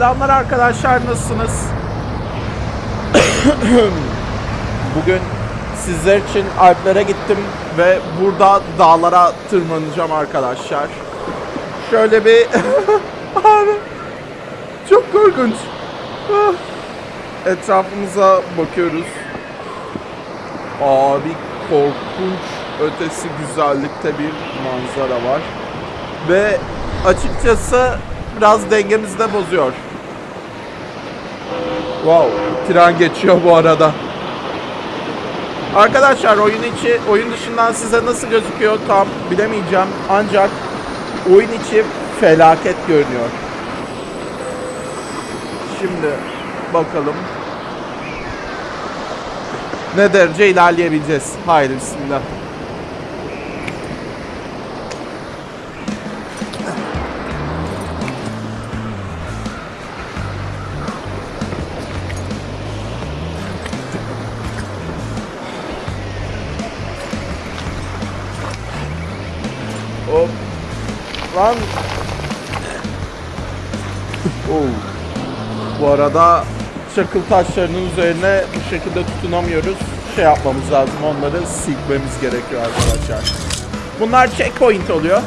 Selamlar arkadaşlar nasılsınız? Bugün sizler için Alplere gittim ve burada dağlara tırmanacağım arkadaşlar. Şöyle bir abi çok korkunç. Ah. Etrafımıza bakıyoruz. Abi korkunç ötesi güzellikte bir manzara var. Ve açıkçası biraz dengemizi de bozuyor. Wow, tren geçiyor bu arada. Arkadaşlar oyun içi, oyun dışından size nasıl gözüküyor tam bilemeyeceğim. Ancak oyun içi felaket görünüyor. Şimdi bakalım. Ne derece ilerleyebileceğiz. Haydi bismillah. Bu arada çakıl taşlarının üzerine bu şekilde tutunamıyoruz. Şey yapmamız lazım, onları silkmemiz gerekiyor arkadaşlar. Bunlar checkpoint oluyor.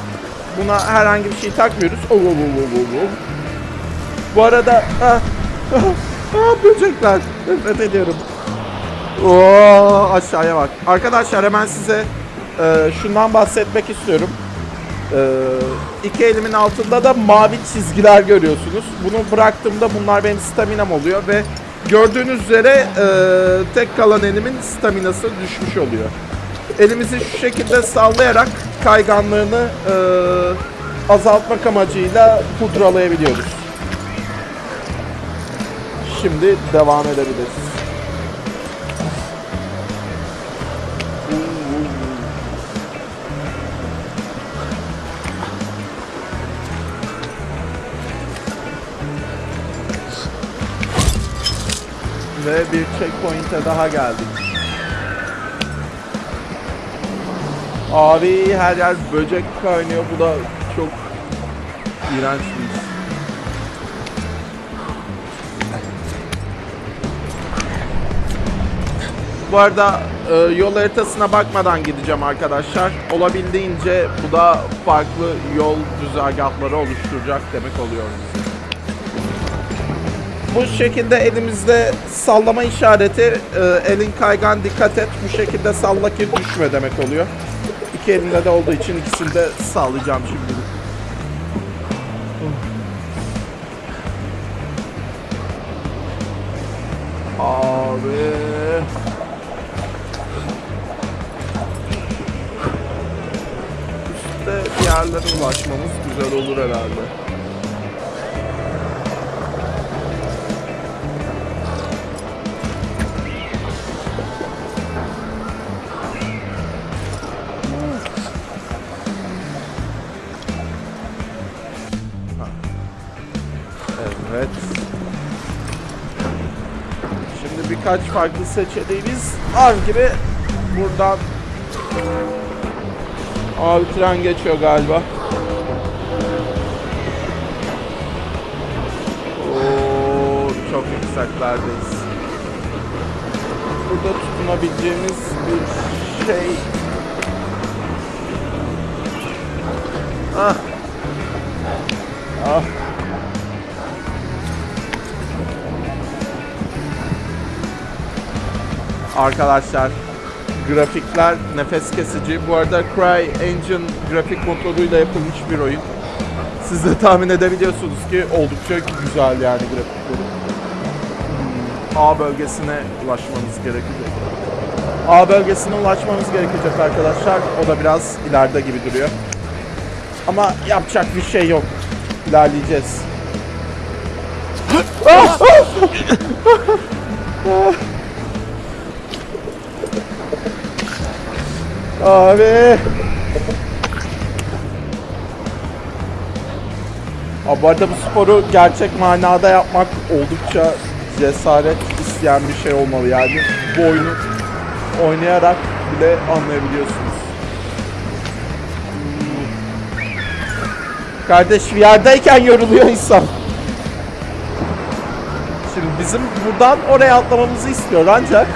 Buna herhangi bir şey takmıyoruz. Oo, oo, oo, oo, oo. Bu arada ah, ah, ah, böcekler. Nefret ediyorum. Oo, aşağıya bak. Arkadaşlar hemen size e, şundan bahsetmek istiyorum. Ee, iki elimin altında da mavi çizgiler görüyorsunuz. Bunu bıraktığımda bunlar benim staminam oluyor ve gördüğünüz üzere e, tek kalan elimin staminası düşmüş oluyor. Elimizi şu şekilde sallayarak kayganlığını e, azaltmak amacıyla pudralayabiliyoruz. Şimdi devam edebiliriz. Ve bir checkpoint'e daha geldik. Abi her yer böcek kaynıyor. Bu da çok iğrenç bir iş. Bu arada e, yol haritasına bakmadan gideceğim arkadaşlar. Olabildiğince bu da farklı yol güzergahları oluşturacak demek oluyor. Bu şekilde elimizde sallama işareti, e, elin kaygan dikkat et. Bu şekilde salla ki düşme demek oluyor. İki elimde de olduğu için ikisini de sağlayacağım şimdi. Abi. Üstte bir yerlere ulaşmamız güzel olur herhalde. Birkaç farklı seçeneğimiz var gibi buradan Abi tren geçiyor galiba. Oo, çok yükseklerdeyiz. Burada tutunabileceğimiz bir şey. Ah. Ah. Arkadaşlar grafikler nefes kesici. Bu arada Cry Engine grafik motoruyla yapılmış bir oyun. Siz de tahmin edebiliyorsunuz ki oldukça güzel yani grafikleri. Hmm, A bölgesine ulaşmamız gerekecek. A bölgesine ulaşmamız gerekecek arkadaşlar. O da biraz ileride gibi duruyor. Ama yapacak bir şey yok. İlerleyeceğiz. Abi. Abi bu arada bu sporu gerçek manada yapmak oldukça cesaret isteyen bir şey olmalı yani. Bu oyunu oynayarak bile anlayabiliyorsunuz. Kardeş bir yerdeyken yoruluyor insan. bizim buradan oraya atlamamızı istiyor ancak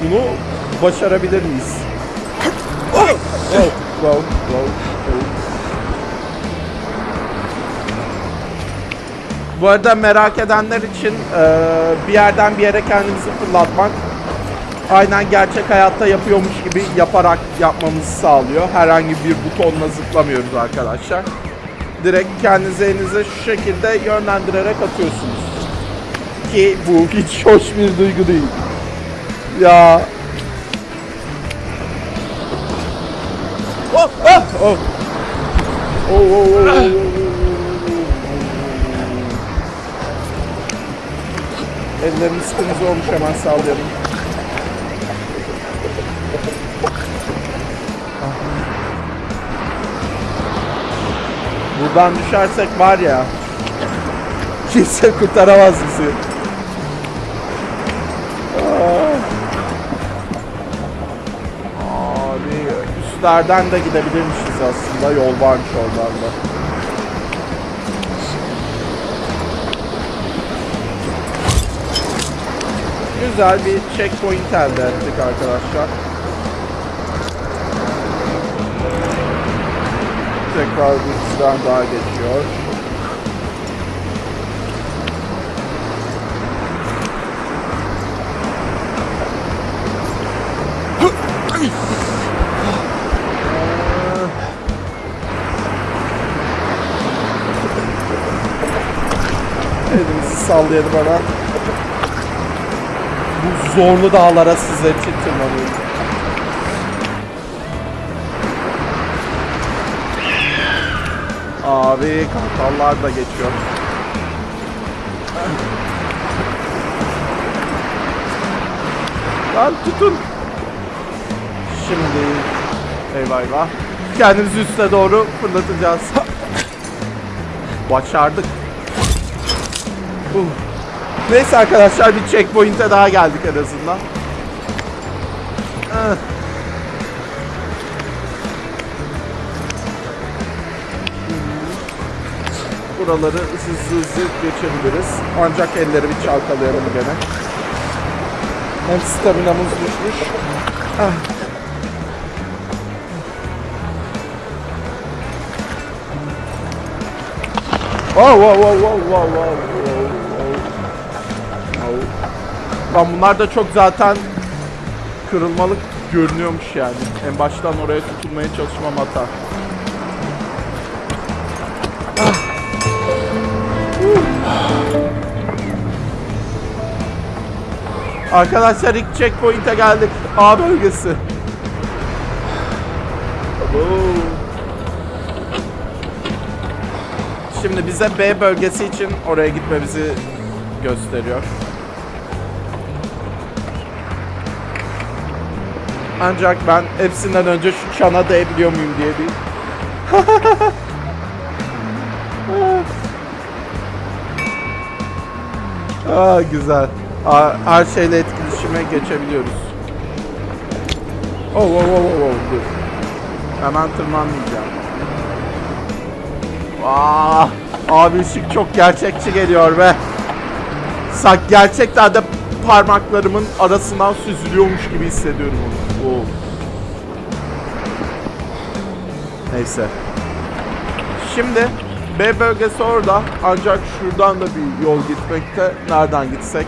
bunu başarabilir miyiz? Wow, wow, wow. Bu arada merak edenler için e, bir yerden bir yere kendimizi fırlatmak aynen gerçek hayatta yapıyormuş gibi yaparak yapmamızı sağlıyor. Herhangi bir butonla zıplamıyoruz arkadaşlar. Direkt kendinizi elinize şu şekilde yönlendirerek atıyorsunuz. Ki bu hiç hoş bir duygu değil. Ya. Oh, oh, oh. Oh, oh, oh, oh. Ellerimiz kırmızı olmuş hemen sallayalım. Buradan düşersek var ya kimse kurtaramaz bizi. Üstlerden de gidebilirmişiz aslında yol varmış oradan da. Güzel bir checkpoint elde ettik arkadaşlar. Tekrar bir daha geçiyor. Sallayalım hemen. Bu zorlu dağlara sizler için tırmanıyorum. Abi kartallar da geçiyor. Lan tutun. Şimdi eyvah eyvah. Kendimizi üste doğru fırlatacağız. Başardık. Uh. Neyse arkadaşlar bir checkpoint'e daha geldik en azından. Ah. Buraları hızlı hızlı geçebiliriz. Ancak elleri bir çalkalayalım gene. Hem staminamız düşmüş. Ah. Wow wow wow wow wow wow wow. Lan bunlar da çok zaten kırılmalık görünüyormuş yani. En baştan oraya tutunmaya çalışmam hata. Arkadaşlar ilk checkpoint'e geldik. A bölgesi. Şimdi bize B bölgesi için oraya gitmemizi gösteriyor. Ancak ben hepsinden önce şu çana değebiliyor muyum diye bir... Aa güzel. Aa, her şeyle etkileşime geçebiliyoruz. Oh, oh, oh, oh, oh, dur. Hemen tırmanmayacağım. Aa, abi ışık çok gerçekçi geliyor be. Sak gerçekten de parmaklarımın arasından süzülüyormuş gibi hissediyorum onu. Oo. Neyse. Şimdi B bölgesi orada ancak şuradan da bir yol gitmekte. Nereden gitsek?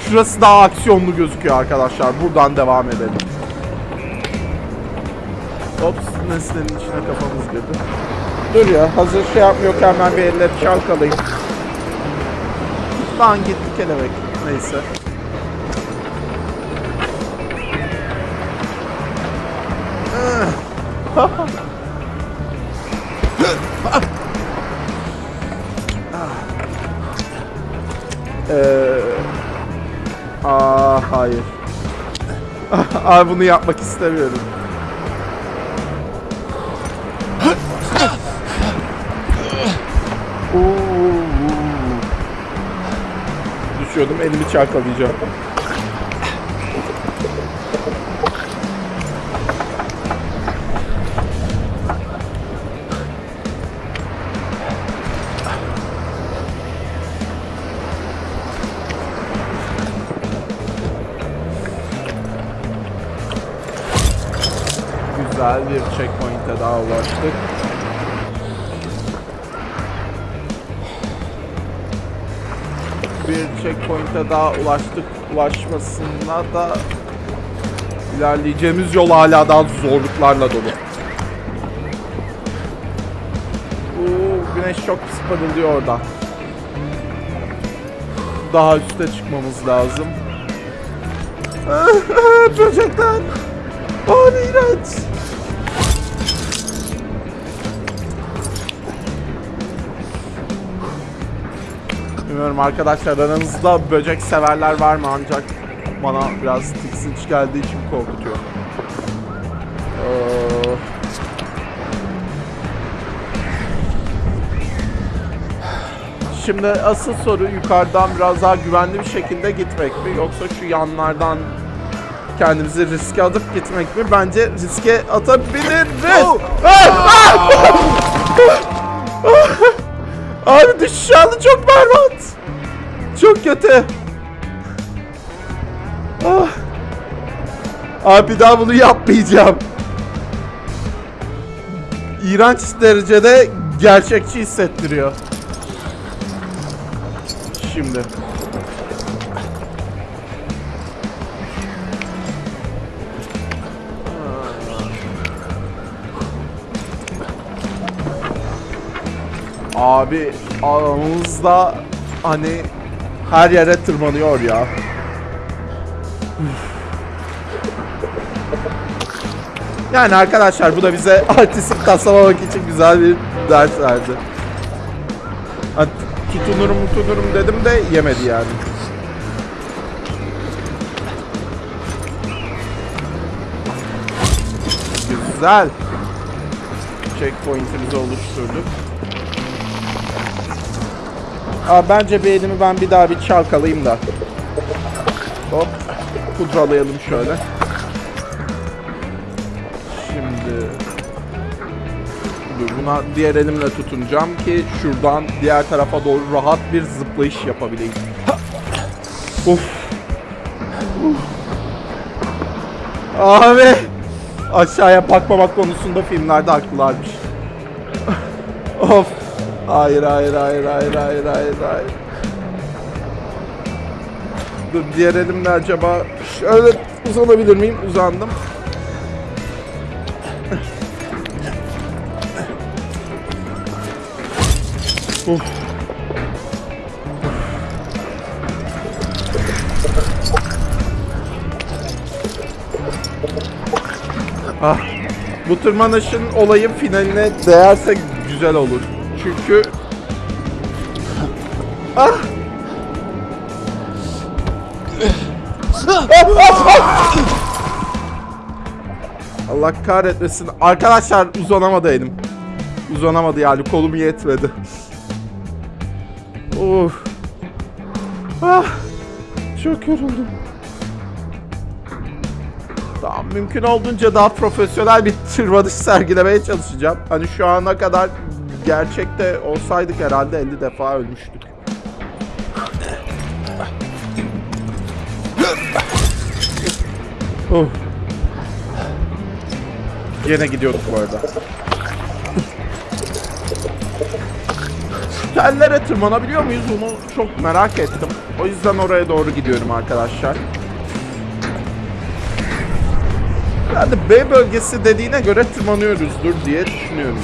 Şurası daha aksiyonlu gözüküyor arkadaşlar. Buradan devam edelim. Ops nesnenin içine kafamız girdi. Dur ya hazır şey yapmıyorken ben bir elle çalkalayayım. Lan gitti kelebek. Neyse. Abi bunu yapmak istemiyorum. Düşüyordum elimi çarkalayacağım. Güzel bir checkpoint'e daha ulaştık. Bir checkpoint'e daha ulaştık. Ulaşmasında da ilerleyeceğimiz yol hala daha zorluklarla dolu. Oo, güneş çok pis parıldıyor orada. Daha üste çıkmamız lazım. Böcekler. Ne iğrenç. Bilmiyorum arkadaşlar aranızda böcek severler var mı ancak bana biraz tiksinç geldiği için korkutuyor. Ee, Şimdi asıl soru yukarıdan biraz daha güvenli bir şekilde gitmek mi yoksa şu yanlardan kendimizi riske atıp gitmek mi? Bence riske atabiliriz. Ah! Ah! Abi düşüş anı çok berbat. Kötü. Ah. Abi daha bunu yapmayacağım. İğrenç derecede gerçekçi hissettiriyor. Şimdi. Abi aramızda hani her yere tırmanıyor ya. Yani arkadaşlar bu da bize artistik taslamamak için güzel bir ders verdi. Ha, tutunurum tutunurum dedim de yemedi yani. Güzel. Checkpoint'imizi oluşturduk. Aa, bence bir elimi ben bir daha bir çalkalayayım da. Hop. Pudralayalım şöyle. Şimdi buna diğer elimle tutunacağım ki şuradan diğer tarafa doğru rahat bir zıplayış yapabileyim. Uf. Uf. Abi aşağıya bakmamak konusunda filmlerde haklılarmış. of. Hayır hayır hayır hayır hayır hayır hayır. Dur diğer elimle acaba şöyle uzanabilir miyim? Uzandım. Uf. Ah. Bu tırmanışın olayı finaline değerse güzel olur. Çünkü Ah! Allah kahretmesin. Arkadaşlar uzanamadı elim. Uzanamadı yani kolum yetmedi. Of. Ah. Çok yoruldum. Tamam mümkün olduğunca daha profesyonel bir tırmanış sergilemeye çalışacağım. Hani şu ana kadar gerçekte olsaydık herhalde 50 defa ölmüştük. Oh. Yine gidiyorduk bu arada. Tellere tırmanabiliyor muyuz onu çok merak ettim. O yüzden oraya doğru gidiyorum arkadaşlar. De B bölgesi dediğine göre tırmanıyoruzdur diye düşünüyorum.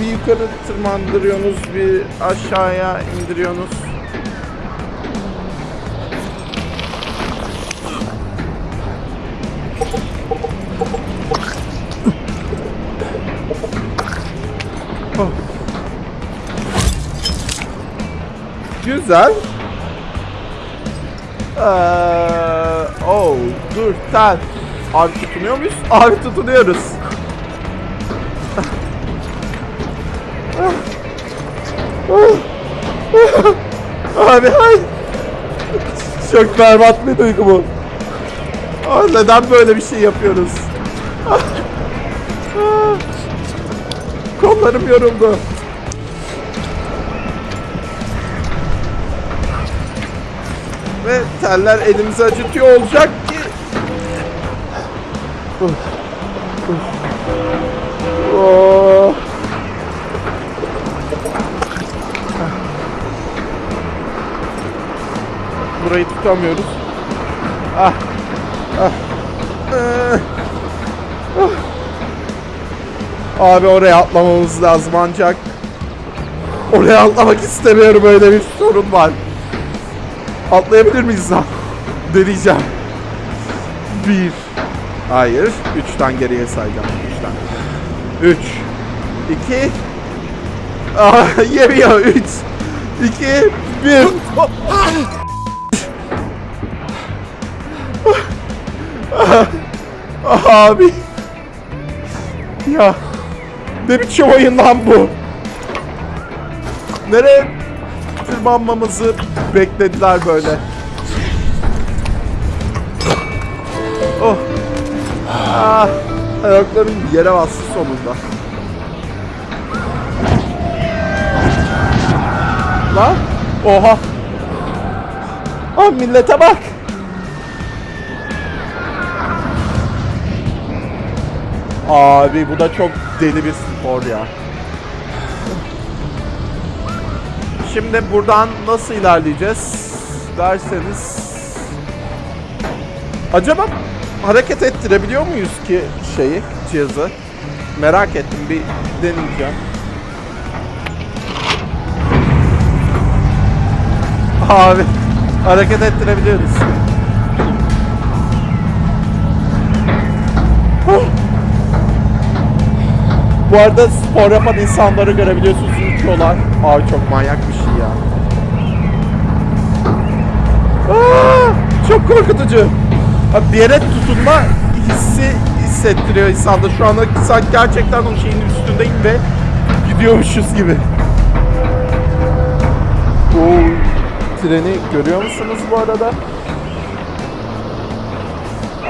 Bir yukarı tırmandırıyorsunuz, bir aşağıya indiriyorsunuz. Güzel. Ee, oh, dur, sen. Abi tutunuyor muyuz? Abi tutunuyoruz. Abi hayır. Çok berbat bir duygu bu. Abi neden böyle bir şey yapıyoruz? Kollarım yoruldu. Ve teller elimizi acıtıyor olacak. Oh. Burayı tutamıyoruz. Ah. Ah. Ah. Ah. Abi oraya atlamamız lazım ancak. Oraya atlamak istemiyorum öyle bir sorun var. Atlayabilir miyiz lan? Deneyeceğim. Bir. Hayır. Üçten geriye sayacağım. Üçten. Üç. İki. Ah, yemiyor. Üç. İki. Bir. Ah, Abi. Ya. Ne biçim oyun lan bu? Nereye tırmanmamızı beklediler böyle. Oh. Ah. Ayaklarım yere bastı sonunda. Lan. Oha. Ah millete bak. Abi bu da çok deli bir spor ya. Şimdi buradan nasıl ilerleyeceğiz derseniz Acaba hareket ettirebiliyor muyuz ki şeyi, cihazı? Merak ettim bir deneyeceğim. Abi hareket ettirebiliyoruz. Bu arada spor yapan insanları görebiliyorsunuz uçuyorlar. Abi çok manyak bir şey ya. Aa, çok korkutucu. Bir yere tutunma hissi hissettiriyor insanda. Şu anda sanki gerçekten o şeyin üstündeyim ve gidiyormuşuz gibi. Oo, treni görüyor musunuz bu arada?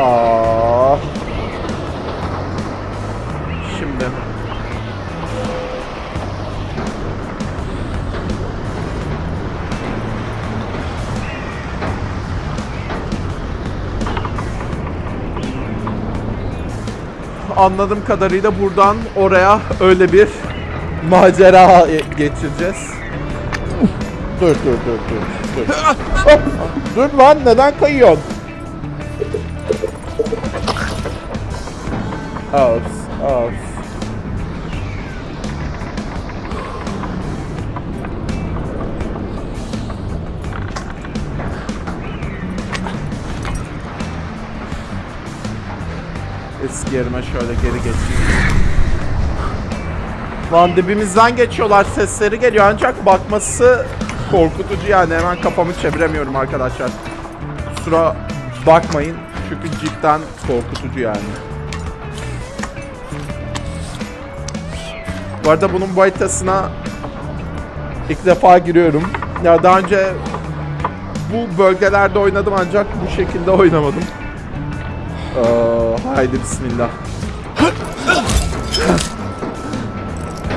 Aa. Anladığım kadarıyla buradan oraya öyle bir macera geçireceğiz. dur dur dur dur. Dur. Dur lan neden kayıyorsun? Ops, ops. Eski yerime şöyle geri geçeyim. Lan dibimizden geçiyorlar sesleri geliyor ancak bakması korkutucu yani hemen kafamı çeviremiyorum arkadaşlar. Kusura bakmayın çünkü cidden korkutucu yani. Bu arada bunun bu ilk defa giriyorum. Ya daha önce bu bölgelerde oynadım ancak bu şekilde oynamadım. Aa, haydi bismillah.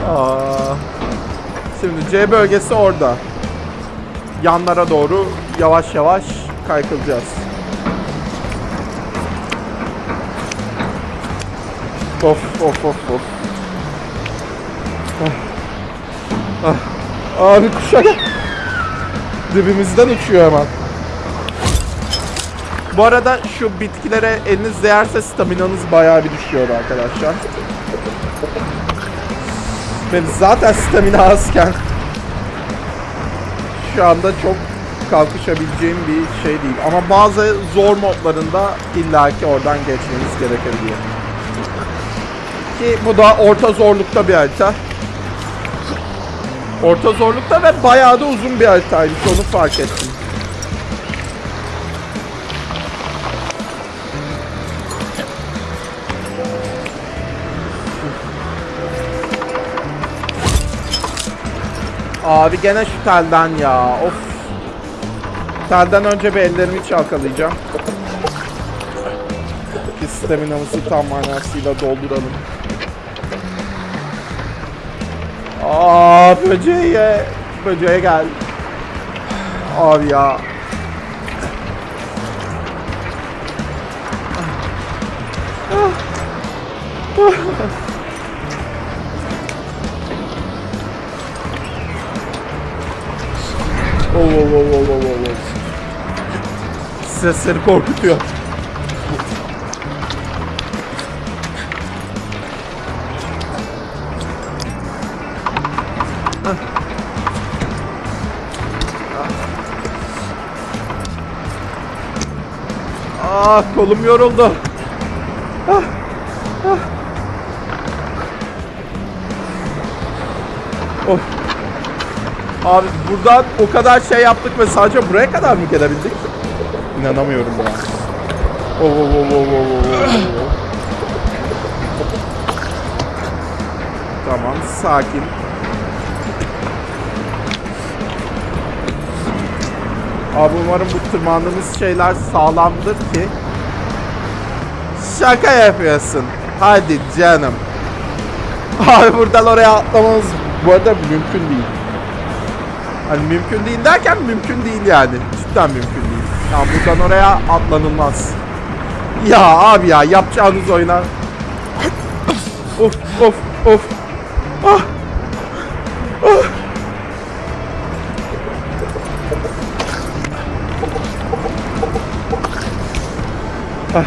Aa, şimdi C bölgesi orada. Yanlara doğru yavaş yavaş kaykılacağız. Of of of of. Ah. Ah. Abi kuşa gel. Dibimizden uçuyor hemen. Bu arada şu bitkilere eliniz değerse staminanız bayağı bir düşüyor arkadaşlar. Benim zaten stamina azken şu anda çok kalkışabileceğim bir şey değil. Ama bazı zor modlarında illaki oradan geçmeniz gerekebiliyor. Ki bu da orta zorlukta bir harita. Orta zorlukta ve bayağı da uzun bir haritaymış onu fark ettim. Abi gene şu telden ya. Of. Telden önce bir ellerimi çalkalayacağım. Ki staminamızı tam manasıyla dolduralım. Aa böceğe. Böceğe gel. Abi ya. Ah. ah. Oh, oh, oh, oh, oh, oh. Sesleri korkutuyor. Ah kolum yoruldu. Ah, ah. Abi buradan o kadar şey yaptık ve sadece buraya kadar mı gelebildik? İnanamıyorum oh, oh, oh, oh, oh, oh, oh. Tamam sakin. Abi umarım bu tırmandığımız şeyler sağlamdır ki. Şaka yapıyorsun. Hadi canım. Abi buradan oraya atlamamız bu arada mümkün değil. Hani mümkün değil derken mümkün değil yani. Cidden mümkün değil. Ya buradan oraya atlanılmaz. Ya abi ya yapacağınız oyuna. Of of of. Ah. Ah.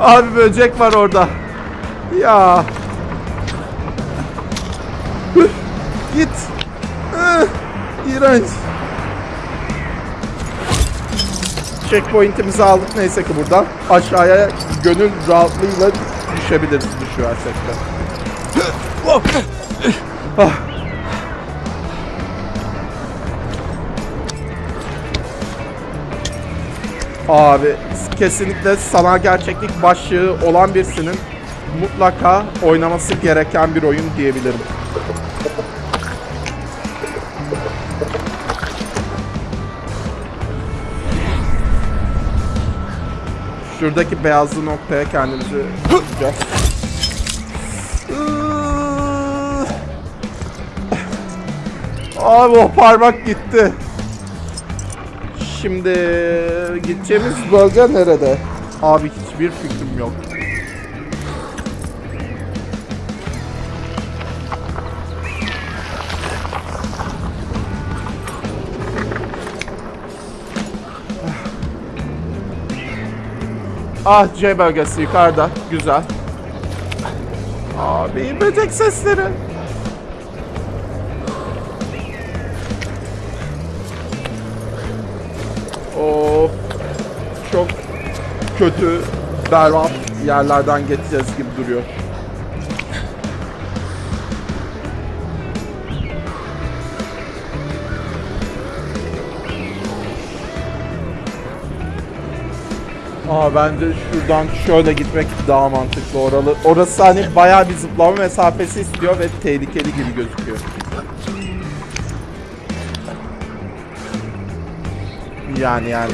Abi böcek var orada. Ya. Git. Ih, İğrenç. Checkpoint'imizi aldık neyse ki buradan. Aşağıya gönül rahatlığıyla düşebiliriz düşüversek de. Ah. Abi kesinlikle sanal gerçeklik başlığı olan birisinin mutlaka oynaması gereken bir oyun diyebilirim. Şuradaki beyazlı noktaya kendimizi tutacağız. Abi o parmak gitti. Şimdi gideceğimiz bölge nerede? Abi hiçbir fikrim yok. Ah C bölgesi yukarıda. Güzel. Abi böcek sesleri. Of. Çok kötü, berbat yerlerden geçeceğiz gibi duruyor. Aa bence şuradan şöyle gitmek daha mantıklı oralı. Orası hani bayağı bir zıplama mesafesi istiyor ve tehlikeli gibi gözüküyor. Yani yani.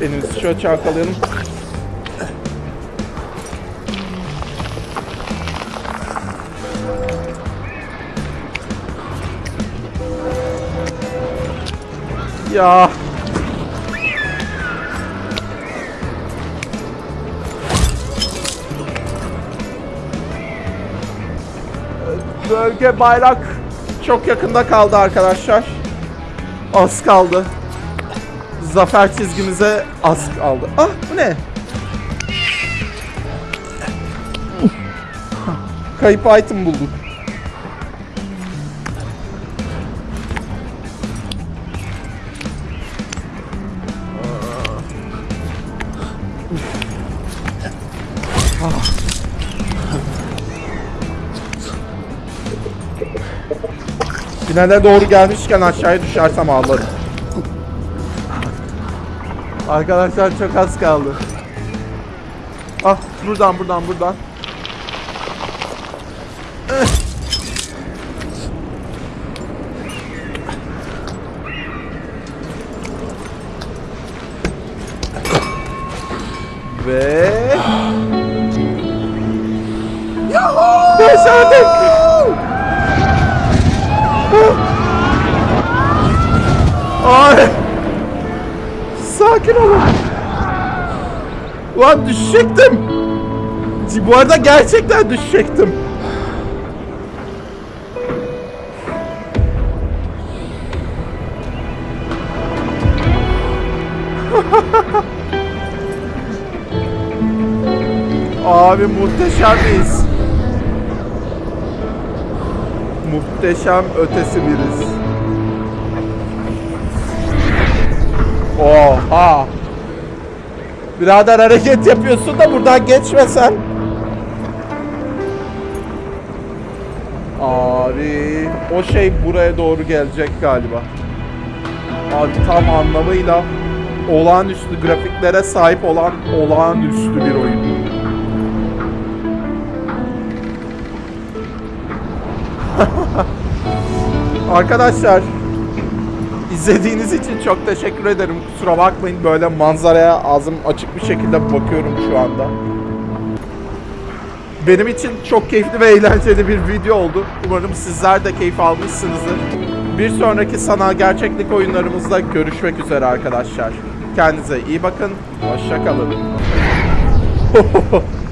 Elimizi şöyle çalkalayalım. Ya. Bölge bayrak çok yakında kaldı arkadaşlar. Az kaldı. Zafer çizgimize az kaldı. Ah bu ne? Kayıp item bulduk. Finale doğru gelmişken aşağıya düşersem ağlarım. Arkadaşlar çok az kaldı. Ah buradan buradan buradan. Sakin olun. Ulan düşecektim. Bu arada gerçekten düşecektim. Abi muhteşem miyiz? Muhteşem ötesi biriz. Oha! Birader hareket yapıyorsun da buradan geçmesen. Abi o şey buraya doğru gelecek galiba. Abi tam anlamıyla olağanüstü grafiklere sahip olan olağanüstü bir oyun. Arkadaşlar izlediğiniz için çok teşekkür ederim. Kusura bakmayın böyle manzaraya ağzım açık bir şekilde bakıyorum şu anda. Benim için çok keyifli ve eğlenceli bir video oldu. Umarım sizler de keyif almışsınızdır. Bir sonraki sanal gerçeklik oyunlarımızda görüşmek üzere arkadaşlar. Kendinize iyi bakın. Hoşçakalın.